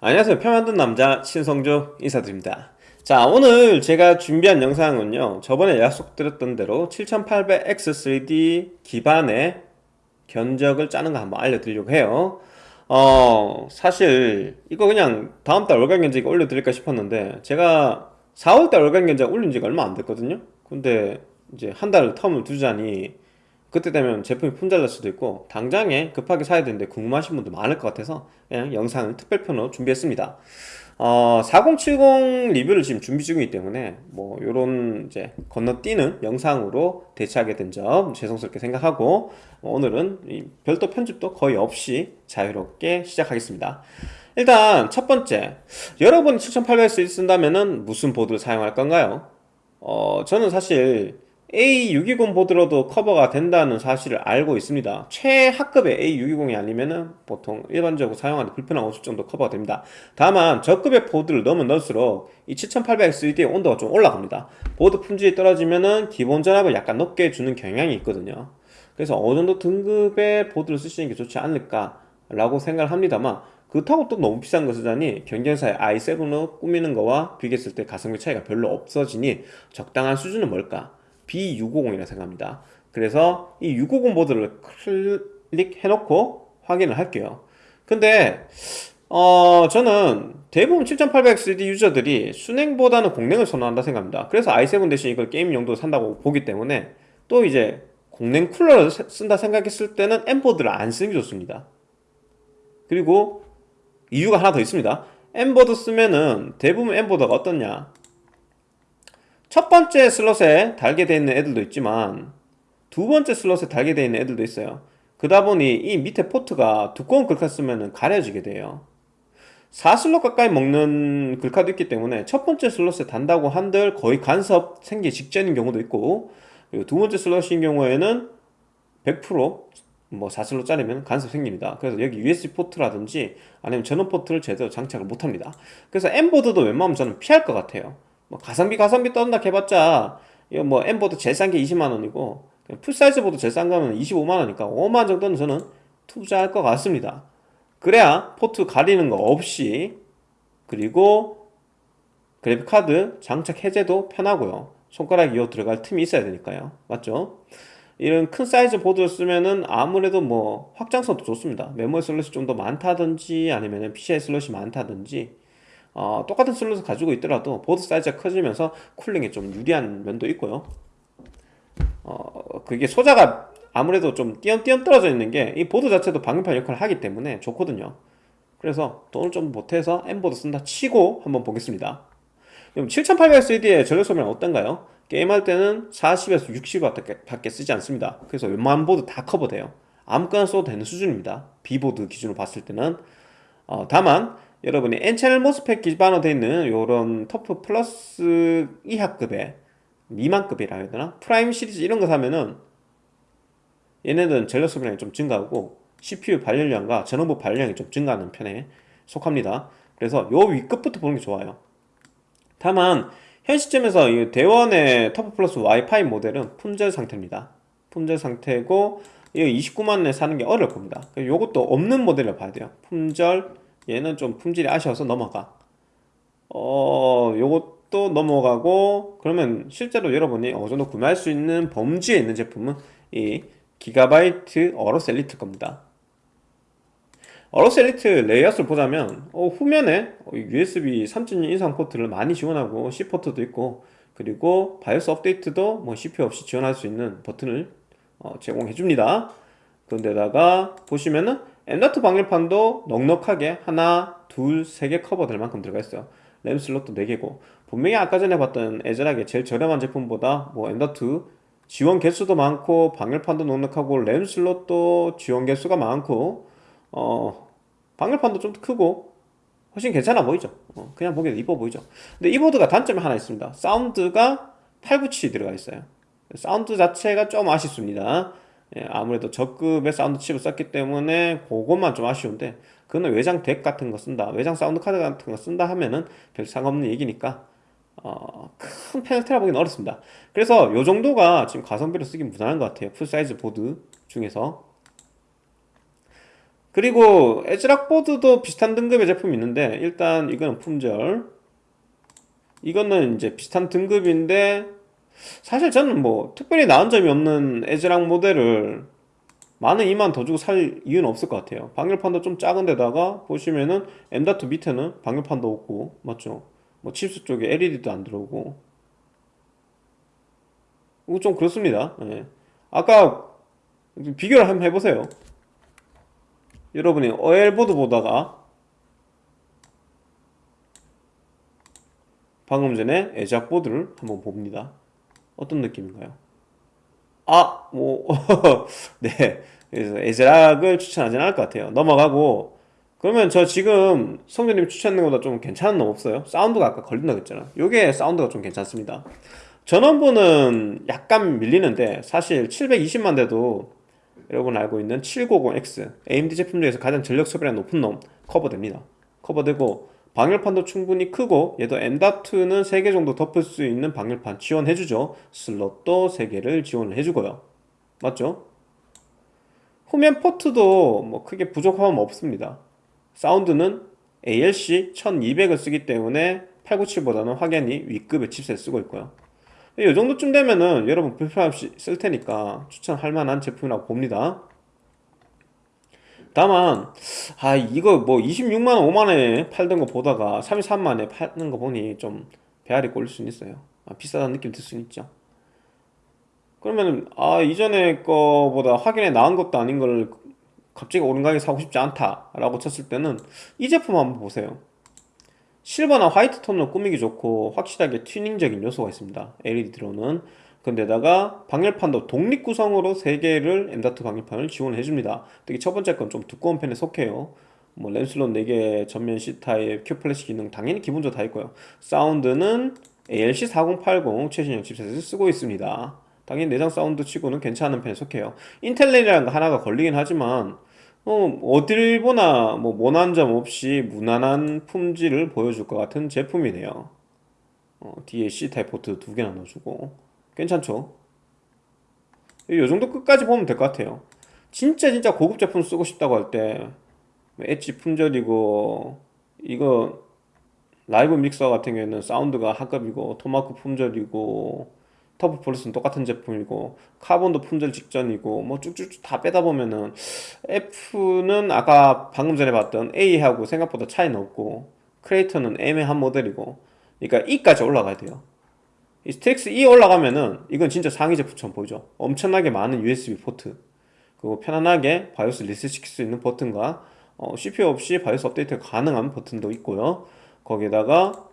안녕하세요. 표 만든 남자 신성조 인사드립니다. 자 오늘 제가 준비한 영상은요. 저번에 약속드렸던 대로 7800X3D 기반의 견적을 짜는 거 한번 알려드리려고 해요. 어 사실 이거 그냥 다음달 월간 견적 올려드릴까 싶었는데 제가 4월달 월간 견적 올린 지가 얼마 안 됐거든요. 근데 이제 한 달 텀을 두자니 그때 되면 제품이 품절될 수도 있고 당장에 급하게 사야 되는데 궁금하신 분도 많을 것 같아서 그냥 영상을 특별편으로 준비했습니다 어, 4070 리뷰를 지금 준비 중이기 때문에 뭐 요런 이제 건너뛰는 영상으로 대체하게 된 점 죄송스럽게 생각하고 오늘은 별도 편집도 거의 없이 자유롭게 시작하겠습니다 일단 첫 번째 여러분이 7800X 쓴다면 무슨 보드를 사용할 건가요? 어, 저는 사실 A620 보드로도 커버가 된다는 사실을 알고 있습니다. 최하급의 A620이 아니면은 보통 일반적으로 사용하는데 불편함 없을 정도 커버가 됩니다. 다만 저급의 보드를 넣으면 넣을수록 이 7800X3D의 온도가 좀 올라갑니다. 보드 품질이 떨어지면 은 기본 전압을 약간 높게 주는 경향이 있거든요. 그래서 어느 정도 등급의 보드를 쓰시는 게 좋지 않을까 라고 생각을 합니다만 그렇다고 또 너무 비싼 거 쓰자니 경쟁사의 i7로 꾸미는 거와 비교했을 때 가성비 차이가 별로 없어지니 적당한 수준은 뭘까 B650이라 생각합니다. 그래서 이 650 보드를 클릭해 놓고 확인을 할게요. 근데 어 저는 대부분 7800XD 유저들이 순행보다는 공랭을 선호한다 생각합니다. 그래서 i7 대신 이걸 게임 용도로 산다고 보기 때문에 또 이제 공랭 쿨러를 쓴다 생각했을 때는 M보드를 안 쓰는 게 좋습니다. 그리고 이유가 하나 더 있습니다. M보드 쓰면은 대부분 M보드가 어떻냐 첫 번째 슬롯에 달게 되어 있는 애들도 있지만 두 번째 슬롯에 달게 되어 있는 애들도 있어요. 그러다 보니 이 밑에 포트가 두꺼운 글카 쓰면 가려지게 돼요. 4슬롯 가까이 먹는 글카도 있기 때문에 첫 번째 슬롯에 단다고 한들 거의 간섭 생기기 직전인 경우도 있고 그리고 두 번째 슬롯인 경우에는 100%뭐 4슬롯 짜리면 간섭 생깁니다. 그래서 여기 USB 포트라든지 아니면 전원 포트를 제대로 장착을 못합니다. 그래서 M보드도 웬만하면 저는 피할 것 같아요 뭐 가성비 가성비 떤다 해봤자 이거 뭐 M보드 제일 싼 게 20만원이고 풀사이즈 보드 제일 싼 거면 25만원이니까 5만원 정도는 저는 투자할 것 같습니다. 그래야 포트 가리는 거 없이 그리고 그래픽카드 장착 해제도 편하고요. 손가락이 들어갈 틈이 있어야 되니까요. 맞죠? 이런 큰 사이즈 보드를 쓰면은 아무래도 뭐 확장성도 좋습니다. 메모리 슬롯이 좀 더 많다든지 아니면 PCI 슬롯이 많다든지 어, 똑같은 슬롯을 가지고 있더라도 보드 사이즈가 커지면서 cooling에 좀 유리한 면도 있고요. 어, 그게 소자가 아무래도 좀 띄엄띄엄 떨어져 있는 게 이 보드 자체도 방열판 역할을 하기 때문에 좋거든요. 그래서 돈을 좀 보태서 M보드 쓴다 치고 한번 보겠습니다. 그럼 7800X3D의 전력 소비는 어떤가요? 게임할 때는 40에서 60W 밖에 쓰지 않습니다. 그래서 웬만한 보드 다 커버돼요. 아무거나 써도 되는 수준입니다. B보드 기준으로 봤을 때는. 어, 다만 여러분이 N채널 MOSFET 기반으로 되어 있는 이런 TUF Plus 이하급의 미만급이라 해야 되나? Prime 시리즈 이런 거 사면은 얘네들은 전력 소비량이 좀 증가하고 CPU 발열량과 전원부 발열량이 좀 증가하는 편에 속합니다. 그래서 요 위급부터 보는 게 좋아요. 다만 현 시점에서 이 대원의 TUF Plus 와이파이 모델은 품절 상태입니다. 품절 상태고 이거 29만원에 사는 게 어려울 겁니다. 요것도 없는 모델을 봐야 돼요. 품절 얘는 좀 품질이 아쉬워서 넘어가. 어 요것도 넘어가고 그러면 실제로 여러분이 어느 정도 구매할 수 있는 범주에 있는 제품은 이 Gigabyte AORUS Elite 겁니다. AORUS Elite 레이아웃을 보자면 어, 후면에 USB 3.2 이상 포트를 많이 지원하고 C 포트도 있고 그리고 BIOS 업데이트도 뭐 CPU 없이 지원할 수 있는 버튼을 어, 제공해 줍니다. 그런데다가 보시면은 M.2 방열판도 넉넉하게 하나, 둘, 세 개 커버될 만큼 들어가 있어요. 램 슬롯도 4개고. 분명히 아까 전에 봤던 ASRock의 제일 저렴한 제품보다 뭐 M.2 지원 개수도 많고 방열판도 넉넉하고 램 슬롯도 지원 개수가 많고 어 방열판도 좀 크고 훨씬 괜찮아 보이죠? 어, 그냥 보기에도 이뻐 보이죠? 근데 이 보드가 단점이 하나 있습니다. 사운드가 897이 들어가 있어요. 사운드 자체가 좀 아쉽습니다 예, 아무래도 저급의 사운드 칩을 썼기 때문에 그것만 좀 아쉬운데 그거는 외장 DAC 같은 거 쓴다 외장 사운드 카드 같은 거 쓴다 하면은 별 상관없는 얘기니까 어, 큰 페널티라 보기는 어렵습니다. 그래서 요 정도가 지금 가성비로 쓰기 무난한 것 같아요. full size 보드 중에서. 그리고 ASRock 보드도 비슷한 등급의 제품이 있는데 일단 이거는 품절. 이거는 이제 비슷한 등급인데 사실 저는 뭐 특별히 나은 점이 없는 ASRock 모델을 만 원 2만 더 주고 살 이유는 없을 것 같아요. 방열판도 좀 작은 데다가 보시면은 M.2 밑에는 방열판도 없고 맞죠? 뭐 칩셋 쪽에 LED도 안 들어오고. 이거 좀 그렇습니다. 예. 아까 비교를 한번 해보세요. 여러분이 OL보드 보다가 방금 전에 에작보드를 한번 봅니다 어떤 느낌인가요? 아, 뭐, 네. 그래서 에즈락을 추천하진 않을 것 같아요. 넘어가고, 그러면 저 지금 성재님 추천하는 것보다 좀 괜찮은 놈 없어요? 사운드가 아까 걸린다고 했잖아. 요게 사운드가 좀 괜찮습니다. 전원부는 약간 밀리는데, 사실 720만 대도 여러분 알고 있는 790X, AMD 제품 중에서 가장 전력 소비량 높은 놈 커버됩니다. 커버되고, 방열판도 충분히 크고 얘도 M.2는 3개 정도 덮을 수 있는 방열판 지원해주죠. 슬롯도 3개를 지원을 해주고요. 맞죠? 후면 포트도 뭐 크게 부족함은 없습니다. 사운드는 ALC 1200을 쓰기 때문에 897보다는 확연히 위급의 칩셋 쓰고 있고요. 이 정도쯤 되면은 여러분 불편 없이 쓸 테니까 추천할 만한 제품이라고 봅니다 다만 아 이거 뭐 26만원 5만원에 팔던 거 보다가 33만원에 파는 거 보니 좀 배알이 꼴릴 수는 있어요. 아, 비싸다는 느낌 들 수는 있죠. 그러면 아 이전에 거보다 확연히 나은 것도 아닌 걸 갑자기 오른 가격에 사고 싶지 않다 라고 쳤을 때는 이 제품 한번 보세요. 실버나 화이트 톤으로 꾸미기 좋고 확실하게 튜닝적인 요소가 있습니다. LED 들어오는 근데다가 방열판도 독립 구성으로 3개를 M.2 방열판을 지원해 을 줍니다. 특히 첫 번째 건 좀 두꺼운 편에 속해요. 뭐 램슬롯 4개 전면 C타입 Q Flash 기능 당연히 기본적으로 다 있고요. 사운드는 ALC4080 최신형 칩셋을 쓰고 있습니다. 당연히 내장 사운드 치고는 괜찮은 편에 속해요. Intel LAN이라는 거 하나가 걸리긴 하지만 어, 어딜 보나 뭐 모난 점 없이 무난한 품질을 보여줄 것 같은 제품이네요. 어, 뒤에 C타입 포트 두 개나 넣어주고 괜찮죠? 이 정도 끝까지 보면 될 것 같아요 진짜 진짜 고급 제품 쓰고 싶다고 할 때 엣지 품절이고 이거 Live Mixer 같은 경우에는 사운드가 하급이고 토마크 품절이고 TUF Plus는 똑같은 제품이고 Carbon도 품절 직전이고 뭐 쭉쭉쭉 다 빼다 보면은 F는 아까 방금 전에 봤던 A하고 생각보다 차이는 없고 Creator는 애매한 모델이고 그러니까 E까지 올라가야 돼요 이 STRIX E 올라가면은 이건 진짜 상위 제품처럼 보이죠? 엄청나게 많은 USB 포트. 그리고 편안하게 BIOS 리셋시킬 수 있는 버튼과 어, CPU 없이 BIOS 업데이트 가능한 버튼도 있고요. 거기에다가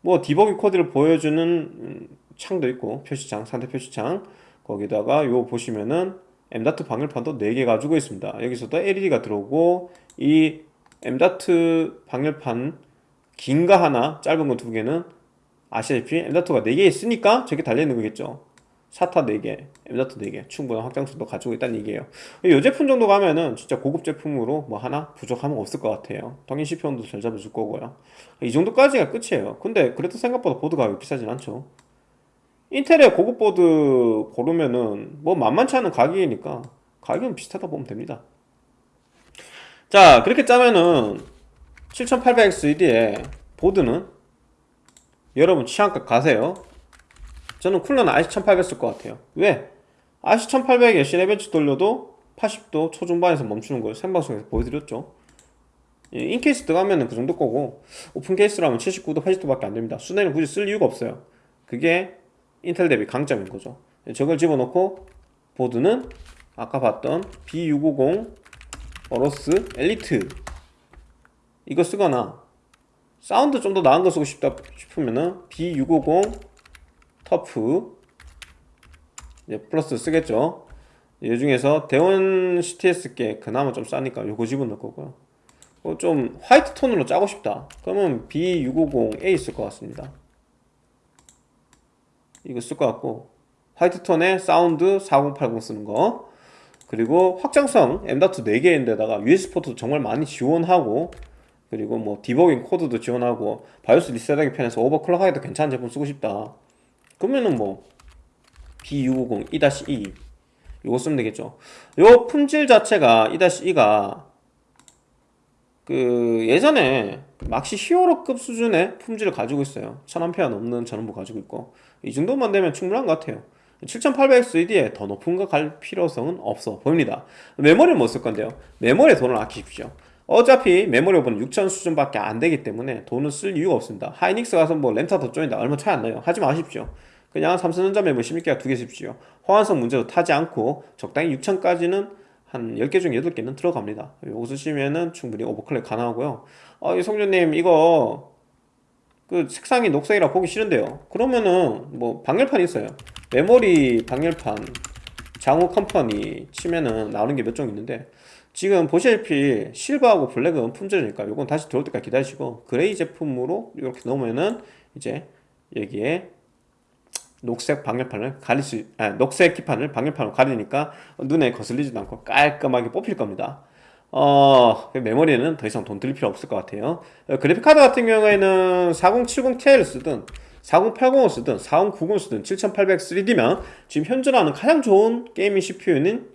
뭐 디버깅 코드를 보여주는 음, 창도 있고 표시창 상태 표시창. 거기다가 요 보시면은 M.2 방열판도 4개 가지고 있습니다. 여기서도 LED가 들어오고 이 M.2 방열판 긴 거 하나 짧은 거 두 개는 아시다시피 M.2가 4개 있으니까 저게 달려있는 거겠죠. 사타 4개, M.2 4개 충분한 확장수도 가지고 있다는 얘기예요. 이 제품 정도 가면은 진짜 고급 제품으로 뭐 하나 부족함은 없을 것 같아요. 당연히 CPU도 잘 잡아줄 거고요. 이 정도까지가 끝이에요. 근데 그래도 생각보다 보드 가격이 비싸진 않죠. 인텔의 고급 보드 고르면은 뭐 만만치 않은 가격이니까 가격은 비슷하다 보면 됩니다. 자 그렇게 짜면은 7800X1D에 보드는 여러분 취향껏 가세요. 저는 쿨러는 RC1800 쓸 것 같아요. 왜? RC1800에 Cinebench 돌려도 80도 초중반에서 멈추는 걸 생방송에서 보여드렸죠. in case 들어가면 그 정도 거고 open case로 하면 79도 80도 밖에 안됩니다. 수랭은 굳이 쓸 이유가 없어요. 그게 인텔 대비 강점인 거죠. 저걸 집어넣고 보드는 아까 봤던 B650 AORUS Elite. 이거 쓰거나 사운드 좀 더 나은 거 쓰고 싶다 싶으면은 B650 TUF. 이제 플러스 쓰겠죠. 이 중에서 대원 CTS 게 그나마 좀 싸니까 요거 집어넣을 거고요. 어, 좀 화이트 톤으로 짜고 싶다. 그러면 B650A 쓸 것 같습니다. 이거 쓸 것 같고. 화이트 톤에 사운드 4080 쓰는 거. 그리고 확장성 M.2 4개인데다가 USB 포트도 정말 많이 지원하고 그리고 뭐 디버깅 코드도 지원하고 바이오스 리셋하기 편해서 오버클럭하기도 괜찮은 제품 쓰고 싶다. 그러면은 뭐 B650 2-2 이거 쓰면 되겠죠. 요 품질 자체가 2-2가 그 예전에 그 막시 히어로급 수준의 품질을 가지고 있어요. 1000A 넘는 전원부 가지고 있고. 이 정도만 되면 충분한 것 같아요. 7800XED에 더 높은 거 갈 필요성은 없어 보입니다. 메모리는 못 쓸 건데요? 메모리에 돈을 아끼십시오 어차피 메모리 오버는 6000 수준밖에 안 되기 때문에 돈을 쓸 이유가 없습니다. 하이닉스 가서 뭐 렌타 더 쪼인다. 얼마 차이 안 나요. 하지 마십시오. 그냥 삼성전자 메모리 16기가 두 개 씁시오. 호환성 문제도 타지 않고 적당히 6000까지는 한 10개 중 8개는 들어갑니다. 요거 쓰시면은 충분히 오버클럭 가능하고요. 어, 이성준님 이거 그 색상이 녹색이라 보기 싫은데요. 그러면은 뭐 방열판 있어요. 메모리 방열판 장호 컴퍼니 치면은 나오는 게 몇 종 있는데 지금 보시다시피 실버하고 블랙은 품절이니까 요건 다시 들어올 때까지 기다리시고 그레이 제품으로 이렇게 넣으면은 이제 여기에 녹색 방열판을 가릴 수, 아, 녹색 기판을 방열판으로 가리니까 눈에 거슬리지도 않고 깔끔하게 뽑힐 겁니다. 어, 메모리에는 더 이상 돈 들일 필요 없을 것 같아요. 어, 그래픽카드 같은 경우에는 4070ti를 쓰든 4080을 쓰든 4090을 쓰든 7800 3D면 지금 현존하는 가장 좋은 게이밍 CPU는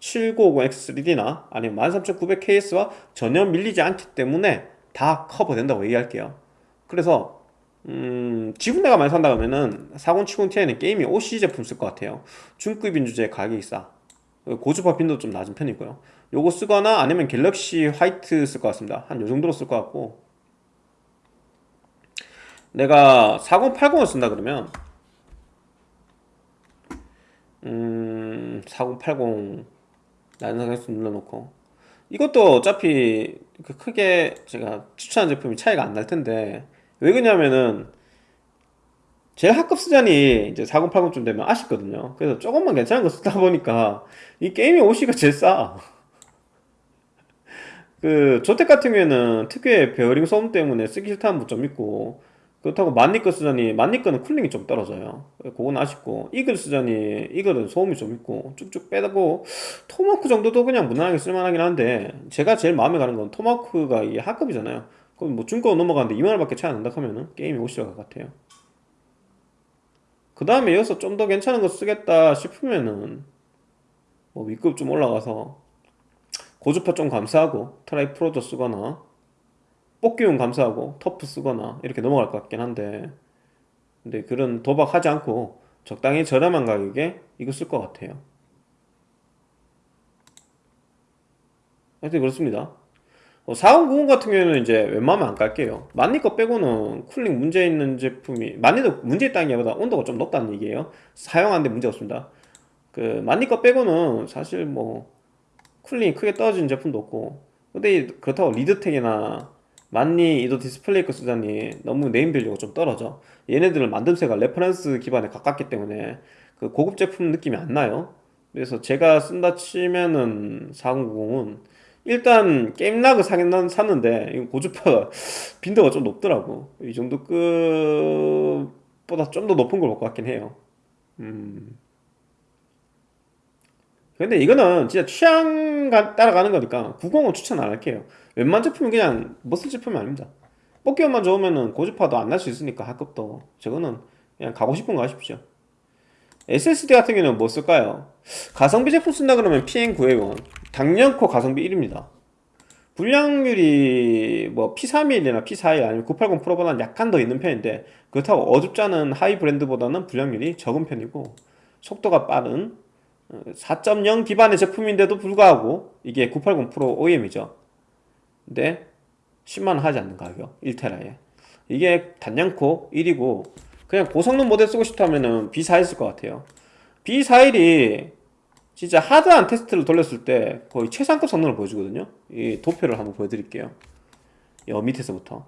7950X3D나 아니면 13900KS와 전혀 밀리지 않기 때문에 다 커버된다고 얘기할게요. 그래서 음, 지금 내가 많이 산다 그러면은 4070ti는 게임이 OC 제품 쓸 것 같아요. 중급인 주제에 가격이 싸. 고주파 빈도 좀 낮은 편이고요. 요거 쓰거나 아니면 갤럭시 화이트 쓸 것 같습니다. 한 요정도로 쓸 것 같고. 내가 4080을 쓴다 그러면 음... 4080 난상에서 눌러놓고. 이것도 어차피 그 크게 제가 추천한 제품이 차이가 안 날 텐데 왜 그러냐면은 제일 하급 수준이 이제 4080쯤 되면 아쉽거든요. 그래서 조금만 괜찮은 거 쓰다 보니까 이 게임락 OC가 제일 싸. 그 조텍 같은 경우에는 특유의 베어링 소음 때문에 쓰기 싫다는 분 좀 있고 그렇다고 만리 거 쓰자니 만리 거는 쿨링이 좀 떨어져요. 그건 아쉽고 이글 쓰자니 이글은 소음이 좀 있고 쭉쭉 빼고 토마크 정도도 그냥 무난하게 쓸만하긴 한데 제가 제일 마음에 가는 건 토마크가 이게 하급이잖아요. 그럼 뭐 중고 넘어가는데 2만원밖에 차이 안 난다 하면은 게임락 OC로 갈 것 같아요. 그 다음에 여기서 좀 더 괜찮은 거 쓰겠다 싶으면은 뭐 윗급 좀 올라가서 고주파 좀 감수하고 트라이 프로도 쓰거나 뽑기운 감수하고 터프 쓰거나 이렇게 넘어갈 것 같긴 한데. 근데 그런 도박하지 않고 적당히 저렴한 가격에 이거 쓸 것 같아요. 하여튼 그렇습니다. 4090 어, 같은 경우에는 이제 웬만하면 안 깔게요. 만리 거 빼고는 쿨링 문제 있는 제품이 만리도 문제 있다는 게 보다 온도가 좀 높다는 얘기예요. 사용하는데 문제 없습니다. 그 만리 거 빼고는 사실 뭐 쿨링이 크게 떨어지는 제품도 없고. 근데 그렇다고 리드텍이나 만리 이도 디스플레이 거 쓰자니 너무 네임 밸류가 좀 떨어져. 얘네들은 만듦새가 reference 기반에 가깝기 때문에 그 고급 제품 느낌이 안 나요. 그래서 제가 쓴다 치면은 4090은 일단 게임락을 사긴 샀는데 이거 고주파가 빈도가 좀 높더라고. 이 정도 급보다 좀 더 높은 걸 볼 것 같긴 해요. 음. 근데 이거는 진짜 취향 따라가는 거니까 90은 추천 안 할게요 웬만 제품은 그냥 못 쓸 제품이 아닙니다. 뽑기만 좋으면은 고주파도 안 날 수 있으니까 하급도. 저거는 그냥 가고 싶은 거 하십시오. SSD 같은 경우는 뭐 쓸까요? 가성비 제품 쓴다 그러면 PN900원. 당연코 가성비 1입니다. 불량률이 뭐 P31이나 P41 아니면 980 프로보다는 약간 더 있는 편인데 그렇다고 어줍지 않은 하이 브랜드보다는 불량률이 적은 편이고 속도가 빠른 4.0 어, 기반의 제품인데도 불구하고 이게 980 프로 OEM이죠 근데 10만원 하지 않는 가격 1테라에. 이게 단연코 1이고 그냥 고성능 모델 쓰고 싶다면 B41 쓸 것 같아요. B41이 진짜 하드한 테스트를 돌렸을 때 거의 최상급 성능을 보여주거든요. 이 도표를 한번 보여드릴게요. 여 밑에서부터.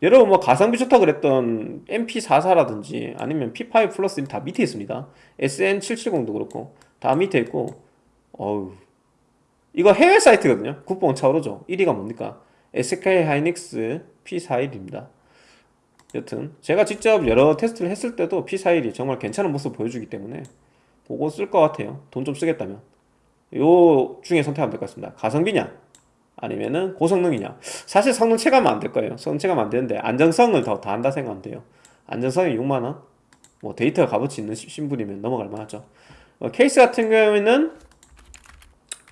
여러분 뭐 가성비 좋다 그랬던 MP44라든지 아니면 P5 플러스는 다 밑에 있습니다. SN770도 그렇고 다 밑에 있고 어우 이거 해외 사이트거든요. 국뽕 차오르죠. 1위가 뭡니까? SK 하이닉스 P41입니다. 여튼 제가 직접 여러 테스트를 했을 때도 P41이 정말 괜찮은 모습 을 보여주기 때문에 보고 쓸 것 같아요. 돈 좀 쓰겠다면. 요 중에 선택하면 될 것 같습니다. 가성비냐? 아니면은 고성능이냐? 사실 성능 체감은 안 될 거예요. 성능 체감 안 되는데 안정성을 더 더한다 생각하면 돼요. 안정성이 6만원? 뭐 데이터가 값어치 있는 신분이면 넘어갈 만하죠. 어, 케이스 같은 경우에는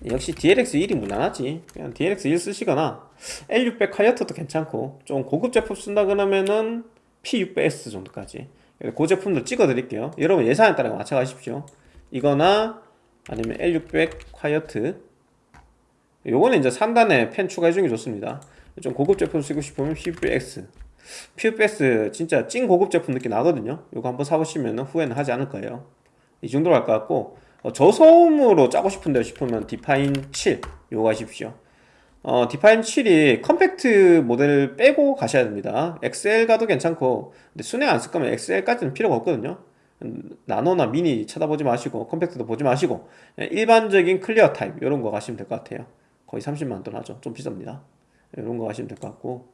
역시 DLX 1이 무난하지. 그냥 DLX 1 쓰시거나 L600 카이어트도 괜찮고 좀 고급 제품 쓴다 그러면은 P600S 정도까지. 그 제품도 찍어 드릴게요. 여러분 예산에 따라 맞춰가십시오. 이거나 아니면 L600 콰이어트. 요거는 이제 3단에 펜 추가해주는 게 좋습니다. 좀 고급 제품 쓰고 싶으면 P600X P600S 진짜 찐 고급 제품 느낌 나거든요. 요거 한번 사보시면 후회는 하지 않을 거예요. 이 정도로 할 것 같고 어, 저소음으로 짜고 싶은데 싶으면 디파인 7 요거 하십시오. 어, 디파인 7이 컴팩트 모델 빼고 가셔야 됩니다. XL 가도 괜찮고 근데 수냉 안 쓸 거면 XL까지는 필요가 없거든요. 음, 나노나 미니 쳐다보지 마시고 컴팩트도 보지 마시고 일반적인 clear 타입 이런 거 가시면 될 것 같아요. 거의 30만 원 하죠. 좀 비쌉니다. 이런 거 가시면 될 것 같고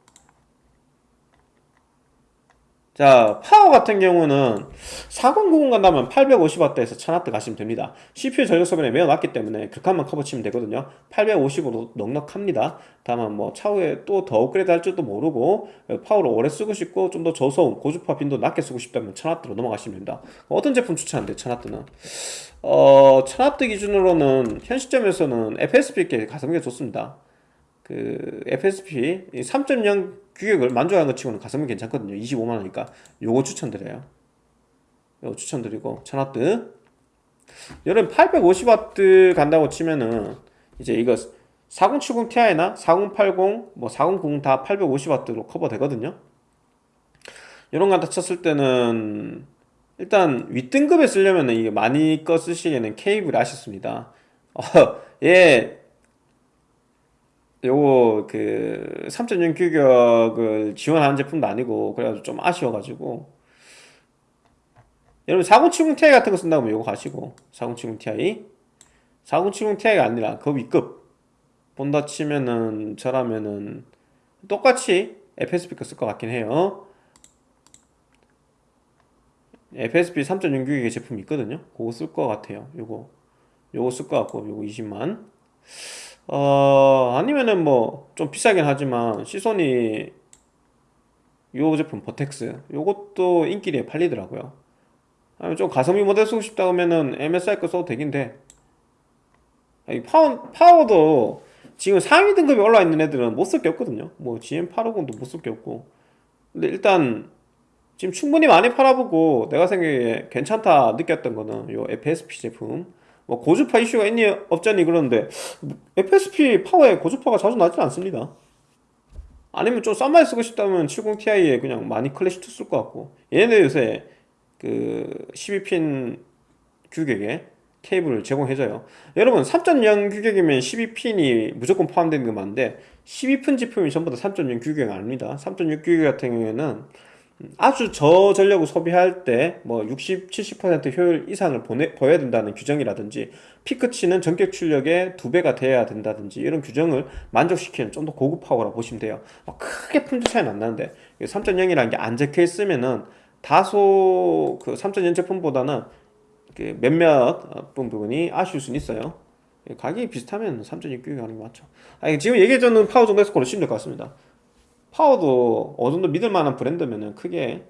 자 파워 같은 경우는 4090 간다면 850W에서 1000W 가시면 됩니다. CPU 전력 소비에 매우 낮기 때문에 극한만 커버 치면 되거든요. 850으로 넉넉합니다. 다만 뭐 차후에 또 더 업그레이드 할 줄도 모르고 파워를 오래 쓰고 싶고 좀 더 저소음 고주파 빈도 낮게 쓰고 싶다면 1000W로 넘어가시면 됩니다. 어떤 제품 추천한대요 1000W는? 어 1000W 기준으로는 현 시점에서는 FSP께 가성비가 좋습니다 그 FSP 3.0 규격을 만족하는 것 치고는 가성비 괜찮거든요. 25만원이니까. 요거 추천드려요. 요거 추천드리고 1000W 여름 850W 간다고 치면은 이제 이거 4070 Ti나 4080, 뭐 4090 다 850W로 커버 되거든요. 이런 거 갖다 쳤을 때는 일단 윗등급에 쓰려면 이게 많이 꺼 쓰시기에는 케이블이 아쉽습니다. 어, 얘 요거 그 3.0 규격을 지원하는 제품도 아니고 그래가지고 좀 아쉬워가지고. 여러분 4070 Ti 같은 거 쓴다면 요거 가시고. 4070 Ti 4070 Ti가 아니라 그 위급. 본다 치면은 저라면은 똑같이 FSP 거쓸 것 같긴 해요. FSP 3.0 규격의 제품이 있거든요. 그거 쓸 것 같아요. 요거. 요거 쓸 것 같고 요거 20만 어 아니면은 뭐 좀 비싸긴 하지만 시소니 요 제품 버텍스 요것도 인기리에 팔리더라고요. 아니면 좀 가성비 모델 쓰고 싶다 그러면은 MSI 거 써도 되긴 돼. 아니, 파워, 파워도 지금 상위 등급이 올라와 있는 애들은 못 쓸 게 없거든요. 뭐 GM850도 못 쓸 게 없고. 근데 일단 지금 충분히 많이 팔아보고 내가 생각에 괜찮다 느꼈던 거는 요 FSP 제품 뭐 고주파 이슈가 있니 없니 그러는데 FSP 파워에 고주파가 자주 나지 않습니다. 아니면 좀 싼 맛 쓰고 싶다면 70ti에 그냥 마닉 클래식2 쓸 것 같고. 얘네들 요새 그 12핀 규격의 케이블을 제공해줘요. 여러분 3.0 규격이면 12핀이 무조건 포함되는 게 맞는데 12핀 제품이 전부 다 3.0 규격이 아닙니다. 3.0 규격 같은 경우에는 아주 저전력을 소비할 때 뭐 60, 70% 효율 이상을 보내, 보여야 된다는 규정이라든지 피크치는 전격 출력의 두 배가 돼야 된다든지 이런 규정을 만족시키는 좀 더 고급 파워라고 보시면 돼요. 크게 품질 차이는 안 나는데 3.0이라는 게 안 적혀 있으면은 다소 그 3.0 제품보다는 그 몇몇 부분이 아쉬울 수는 있어요. 가격이 비슷하면 3.6 규격이 하는 게 맞죠. 아니, 지금 얘기해주는 파워 정도 해서 고르시면 될 것 같습니다 파워도 어느 정도 믿을 만한 브랜드면은 크게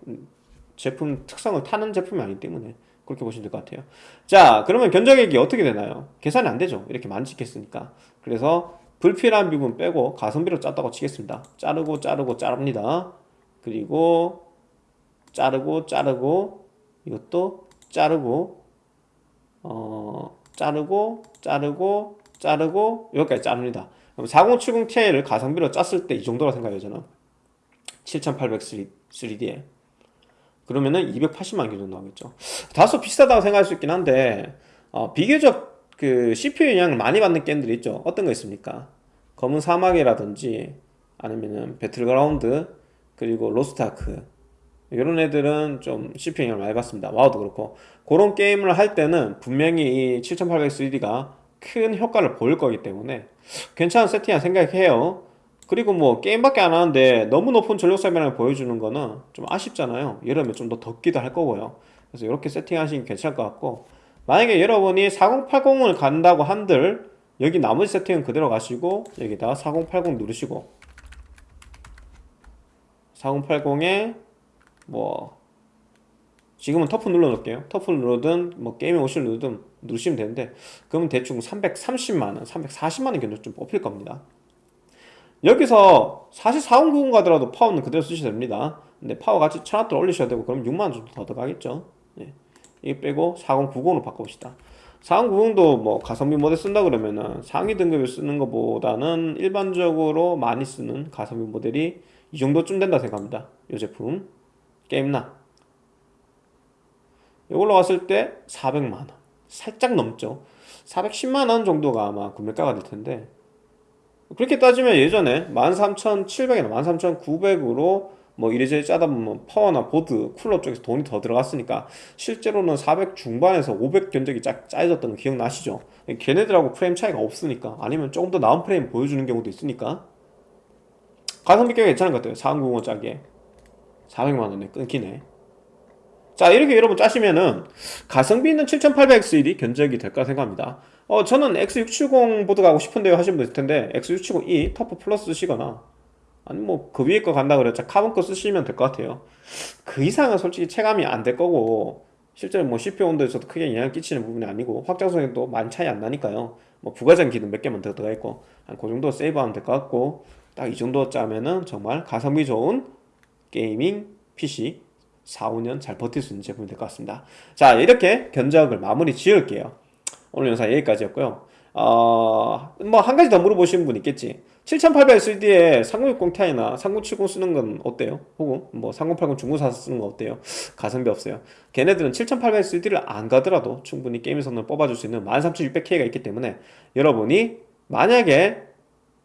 제품 특성을 타는 제품이 아니기 때문에 그렇게 보시면 될 것 같아요. 자 그러면 견적액이 어떻게 되나요? 계산이 안 되죠. 이렇게 찍혔으니까. 그래서 불필요한 부분 빼고 가성비로 짰다고 치겠습니다. 자르고 자르고 자릅니다. 그리고 자르고 자르고 이것도 자르고 어 자르고 자르고 자르고 여기까지 자릅니다. 그럼 4070 Ti를 가성비로 짰을 때 이 정도라 생각해요 저는. 7800 3D에. 그러면은 280만 개 정도 하겠죠. 다소 비싸다고 생각할 수 있긴 한데 어, 비교적 그 CPU 영향을 많이 받는 게임들이 있죠. 어떤 거 있습니까? 검은 사막이라든지 아니면은 배틀그라운드 그리고 로스트아크. 이런 애들은 좀 CPU 영향을 많이 받습니다. 와우도 그렇고. 그런 게임을 할 때는 분명히 이 7800X3D가 큰 효과를 보일 거기 때문에 괜찮은 세팅이라 생각해요. 그리고 뭐 게임밖에 안 하는데 너무 높은 전력 사용량을 보여주는 거는 좀 아쉽잖아요. 여름에 좀 더 덥기도 할 거고요. 그래서 이렇게 세팅하시면 괜찮을 것 같고 만약에 여러분이 4080을 간다고 한들 여기 나머지 세팅은 그대로 가시고 여기다가 4080 누르시고 4080에 뭐 지금은 터프 눌러 놓을게요. 터프 누르든 뭐 게임락 OC를 누르든 누르시면 되는데 그러면 대충 330만원 340만원 견적 좀 뽑힐 겁니다. 여기서 사실 4090 가더라도 파워는 그대로 쓰셔도 됩니다. 근데 파워 같이 1000W 올리셔야 되고 그럼 6만원 정도 더 들어가겠죠. 예. 이거 빼고 4090으로 바꿔봅시다. 4090도 뭐 가성비 모델 쓴다 그러면은 상위 등급을 쓰는 것보다는 일반적으로 많이 쓰는 가성비 모델이 이 정도쯤 된다 생각합니다. 이 제품. 게임나. 이걸로 왔을 때 400만원 살짝 넘죠. 410만원 정도가 아마 구매가가 될 텐데. 그렇게 따지면 예전에 13,700이나 13,900으로 뭐 이래저래 짜다 보면 파워나 보드, 쿨러 쪽에서 돈이 더 들어갔으니까 실제로는 400 중반에서 500 견적이 짜, 짜여졌던 거 기억나시죠? 걔네들하고 프레임 차이가 없으니까 아니면 조금 더 나은 프레임 보여주는 경우도 있으니까. 가성비 꽤 괜찮은 것 같아요. 4090 짜기에. 400만원에 끊기네 자 이렇게 여러분 짜시면은 가성비 있는 7800X3D 견적이 될까 생각합니다. 어 저는 X670 보드 가고 싶은데요 분 있을 텐데 X670E 터프 플러스 쓰시거나 아니 뭐 그 위에 거 간다 그랬자 카본 거 쓰시면 될 것 같아요. 그 이상은 솔직히 체감이 안 될 거고 실제로 뭐 CPU 온도에서도 크게 영향을 끼치는 부분이 아니고 확장성에도 많이 차이 안 나니까요. 뭐 부가장 기능 몇 개만 더 들어가 있고 한 그 정도 세이브하면 될 것 같고 딱 이 정도 짜면은 정말 가성비 좋은 게이밍 PC 4, 5년 잘 버틸 수 있는 제품이 될 것 같습니다. 자 이렇게 견적을 마무리 지을게요. 오늘 영상 여기까지였고요. 어, 뭐 한 가지 더 물어보시는 분 있겠지. 7800SD에 3060 Ti나 3070 쓰는 건 어때요? 혹은 뭐 3080 중고사 쓰는 건 어때요? 가성비 없어요. 걔네들은 7800SD를 안 가더라도 충분히 게임 성능을 뽑아줄 수 있는 13600K가 있기 때문에 여러분이 만약에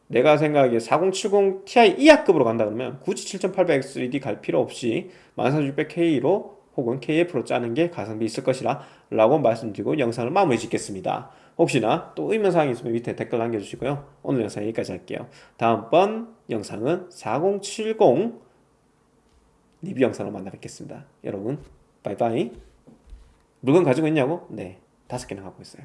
내가 생각하기에 4070 Ti 2하급으로 간다 그러면 굳이 7800X3D 갈 필요 없이 14600K로 혹은 KF로 짜는 게 가성비 있을 것이라 라고 말씀드리고 영상을 마무리 짓겠습니다. 혹시나 또 의문사항이 있으면 밑에 댓글 남겨주시고요. 오늘 영상 여기까지 할게요. 다음번 영상은 4070 리뷰 영상으로 만나 뵙겠습니다. 여러분 바이바이 물건 가지고 있냐고? 네 다섯 개나 갖고 있어요.